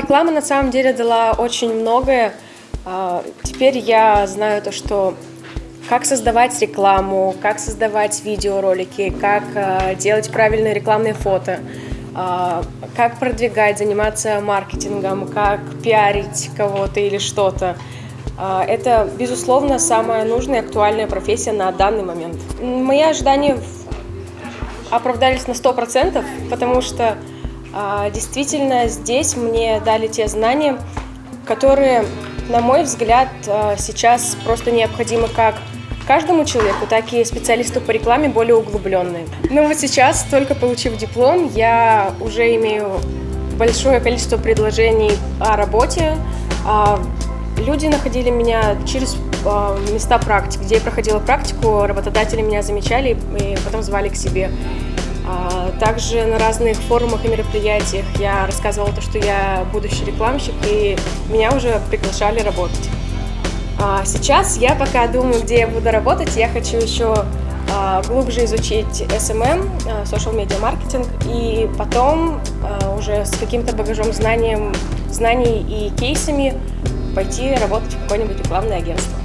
Реклама на самом деле дала очень многое. А, теперь я знаю то, что как создавать рекламу, как создавать видеоролики, как а, делать правильные рекламные фото, а, как продвигать, заниматься маркетингом, как пиарить кого-то или что-то. Это, безусловно, самая нужная и актуальная профессия на данный момент. Мои ожидания оправдались на 100%, потому что действительно, здесь мне дали те знания, которые, на мой взгляд, а, сейчас просто необходимы как каждому человеку, так и специалисту по рекламе более углубленные. Ну вот сейчас, только получив диплом, я уже имею большое количество предложений о работе. А, люди находили меня через места практики. Где я проходила практику, работодатели меня замечали и потом звали к себе. А, также на разных форумах и мероприятиях я рассказывала то, что я будущий рекламщик, и меня уже приглашали работать. А, сейчас я пока думаю, где я буду работать. Я хочу еще а, глубже изучить SMM, social media маркетинг, и потом уже с каким-то багажом знанием, знаний и кейсами пойти работать в какое-нибудь рекламное агентство.